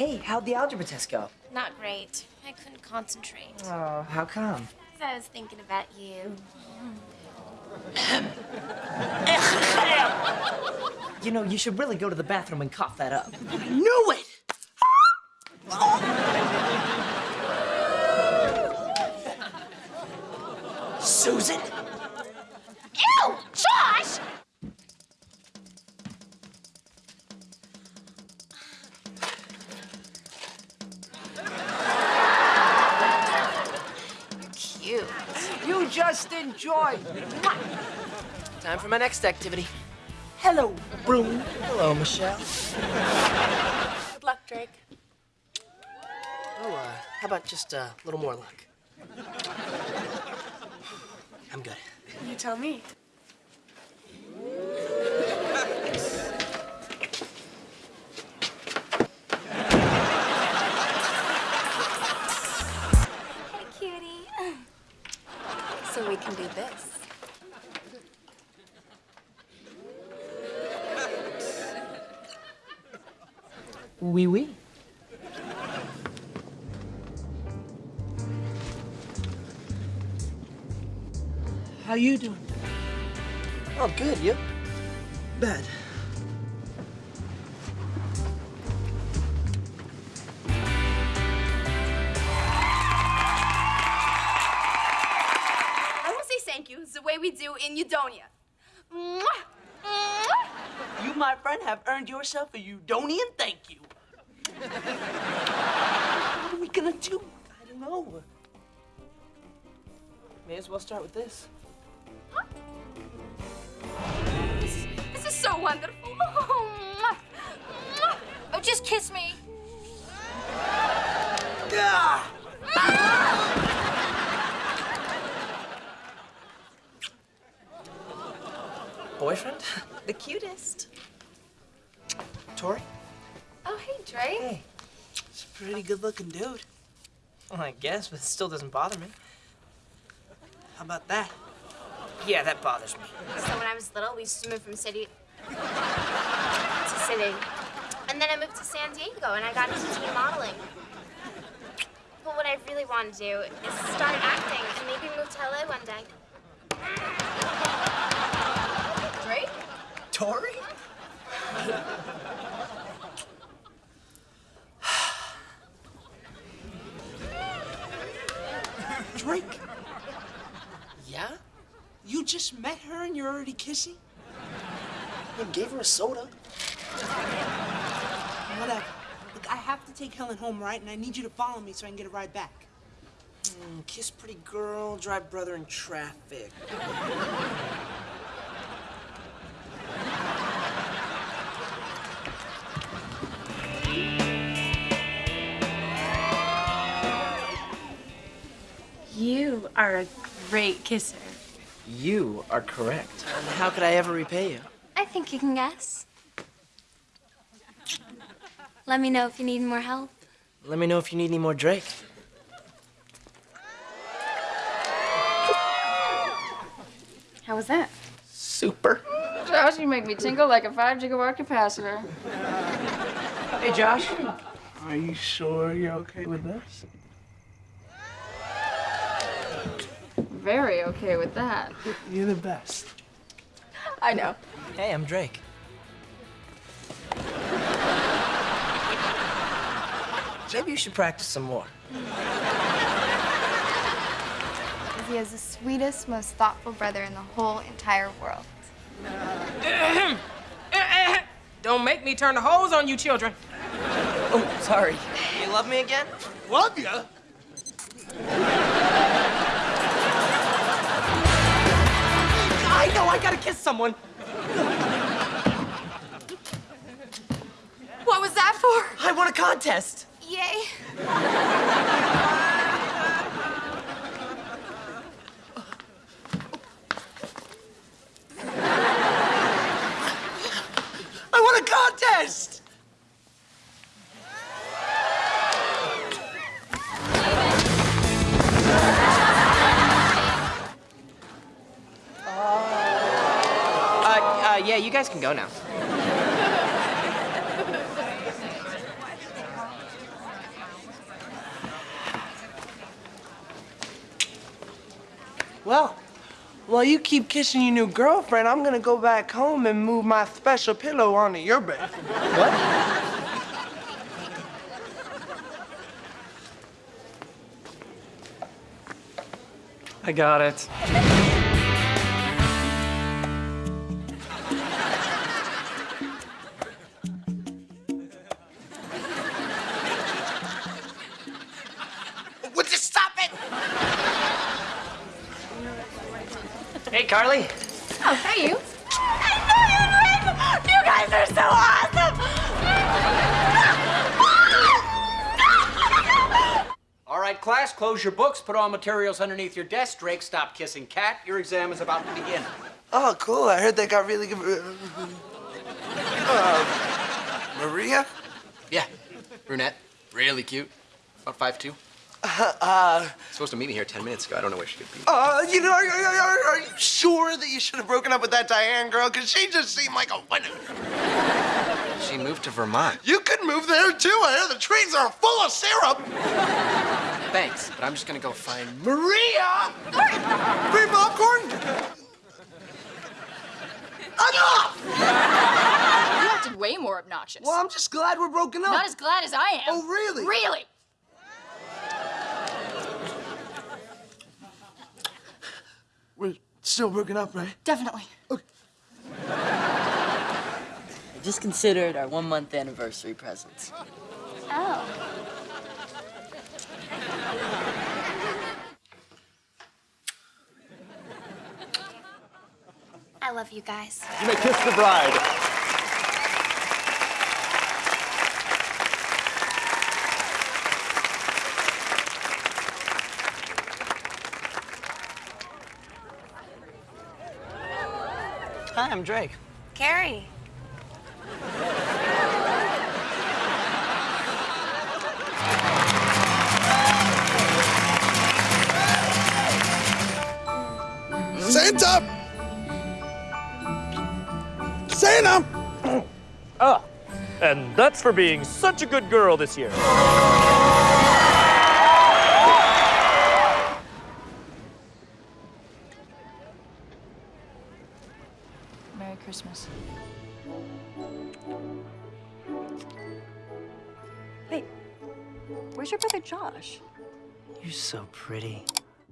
Hey, how'd the algebra test go? Not great. I couldn't concentrate. Oh, how come? Because I was thinking about you. You know, you should really go to the bathroom and cough that up. I knew it! Enjoy. Time for my next activity. Hello, Broom. Hello, Michelle. Good luck, Drake. Oh, uh, how about just a little more luck? I'm good. You tell me. So we this. Wee wee. How you doing? Oh, good. You? Bad. Say thank you. It's the way we do in Udonia. Mwah! Mwah! You, my friend, have earned yourself a Udonian thank you. what are we gonna do? I don't know. May as well start with this. This is so wonderful. Oh, mwah! Oh, just kiss me. Boyfriend? The cutest. Tori? Oh, hey, Drake. Hey. He's a pretty good-looking dude. Well, I guess, but it still doesn't bother me. How about that? Yeah, that bothers me. So when I was little, we used to move from city to city. And then I moved to San Diego and I got into teen modeling. But what I really want to do is start acting and maybe move to LA one day. Tori? Drake, Yeah? you just met her and you're already kissing? I gave her a soda. Whatever. Look, I have to take Helen home, right? And I need you to follow me so I can get a ride back. Mm, kiss pretty girl, drive brother in traffic. Are a great kisser. You are correct. And how could I ever repay you? I think you can guess. Let me know if you need more help. Let me know if you need any more Drake. How was that? Super. Josh, you make me tingle like a five gigawatt capacitor. Hey, Josh. Are you sure you're okay with this? Very okay with that. You're the best. I know. Hey, I'm Drake. Maybe you should practice some more. He is the sweetest, most thoughtful brother in the whole entire world. Don't make me turn the hose on you children. Oh, sorry. You love me again? Love you? Gotta kiss someone. What was that for? I won a contest. Yay. yeah, you guys can go now. Well, while you keep kissing your new girlfriend, I'm gonna go back home and move my special pillow onto your bed. What? I got it. Hey, Carly. Oh, hey, you. You guys are so awesome! All right, class, close your books, put all materials underneath your desk. Drake, stop kissing Cat. Your exam is about to begin. Oh, cool. I heard they got really good. Uh, Maria? Yeah, brunette, really cute. About five two. Uh, Supposed to meet me here ten minutes ago. I don't know where she could be. uh, you know, are, are, are, are you sure that you should have broken up with that Diane girl? Because she just seemed like a winner. She moved to Vermont. You could move there too. I hear the trees are full of syrup. Thanks, but I'm just gonna go find Maria. Free popcorn? Enough! You acted way more obnoxious. Well, I'm just glad we're broken up. Not as glad as I am. Oh, really? Really? We're still broken up, right? Definitely. Okay. I just considered our one month anniversary presents. Oh. I love you guys. You may kiss the bride. Hi, I'm Drake. Carrie. Santa! Santa! Ah, and that's for being such a good girl this year. Merry Christmas. Wait, where's your brother Josh? You're so pretty.